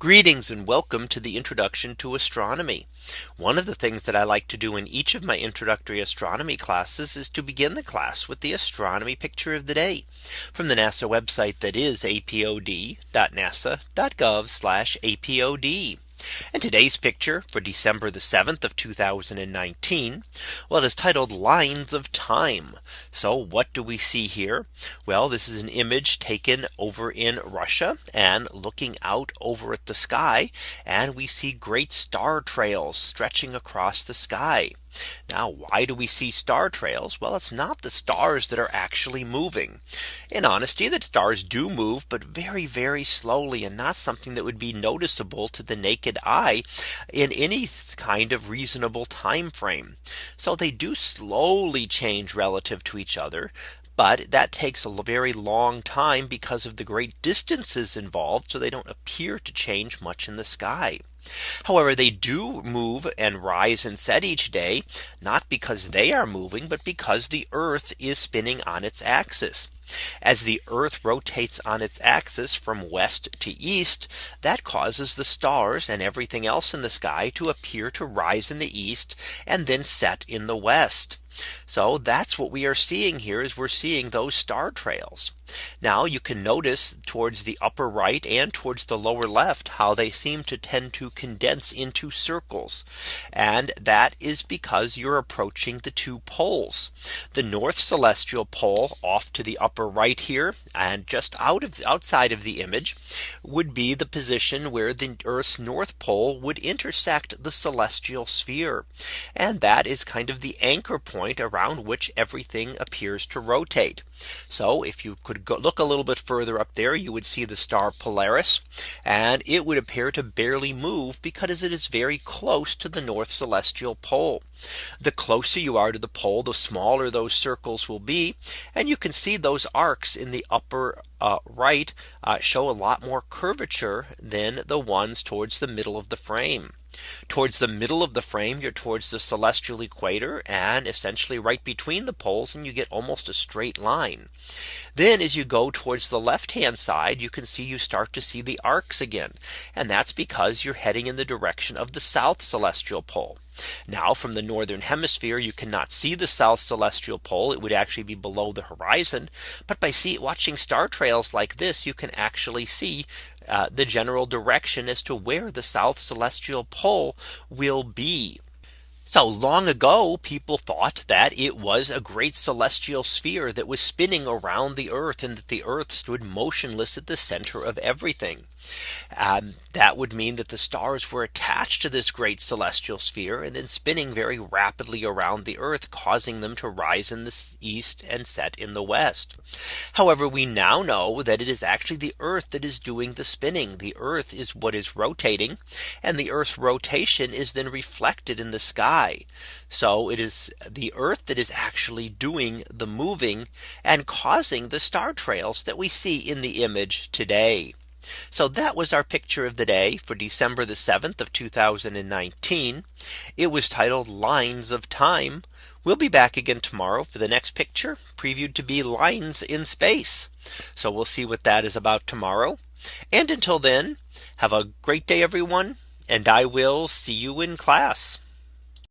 Greetings and welcome to the introduction to astronomy. One of the things that I like to do in each of my introductory astronomy classes is to begin the class with the astronomy picture of the day from the NASA website that is apod.nasa.gov apod. And today's picture for December the 7th of 2019. Well, it is titled lines of time. So what do we see here? Well, this is an image taken over in Russia and looking out over at the sky. And we see great star trails stretching across the sky. Now, why do we see star trails? Well, it's not the stars that are actually moving. In honesty, the stars do move, but very, very slowly and not something that would be noticeable to the naked eye in any kind of reasonable time frame. So they do slowly change relative to each other. But that takes a very long time because of the great distances involved. So they don't appear to change much in the sky. However, they do move and rise and set each day, not because they are moving, but because the Earth is spinning on its axis. As the Earth rotates on its axis from west to east, that causes the stars and everything else in the sky to appear to rise in the east and then set in the west. So that's what we are seeing here is we're seeing those star trails. Now you can notice towards the upper right and towards the lower left how they seem to tend to condense into circles. And that is because you're approaching the two poles. The north celestial pole off to the upper right here and just out of outside of the image would be the position where the Earth's north pole would intersect the celestial sphere. And that is kind of the anchor point point around which everything appears to rotate. So if you could go look a little bit further up there, you would see the star Polaris and it would appear to barely move because it is very close to the North celestial pole. The closer you are to the pole, the smaller those circles will be. And you can see those arcs in the upper uh, right uh, show a lot more curvature than the ones towards the middle of the frame. Towards the middle of the frame, you're towards the celestial equator and essentially right between the poles and you get almost a straight line. Then as you go towards the left hand side, you can see you start to see the arcs again. And that's because you're heading in the direction of the south celestial pole. Now from the northern hemisphere, you cannot see the south celestial pole. It would actually be below the horizon. But by see watching star trails like this, you can actually see uh, the general direction as to where the south celestial pole will be. So long ago, people thought that it was a great celestial sphere that was spinning around the Earth and that the Earth stood motionless at the center of everything. Um, that would mean that the stars were attached to this great celestial sphere and then spinning very rapidly around the Earth, causing them to rise in the east and set in the west. However, we now know that it is actually the Earth that is doing the spinning. The Earth is what is rotating and the Earth's rotation is then reflected in the sky So it is the Earth that is actually doing the moving and causing the star trails that we see in the image today. So that was our picture of the day for December the 7th of 2019. It was titled lines of time. We'll be back again tomorrow for the next picture previewed to be lines in space. So we'll see what that is about tomorrow. And until then, have a great day, everyone. And I will see you in class.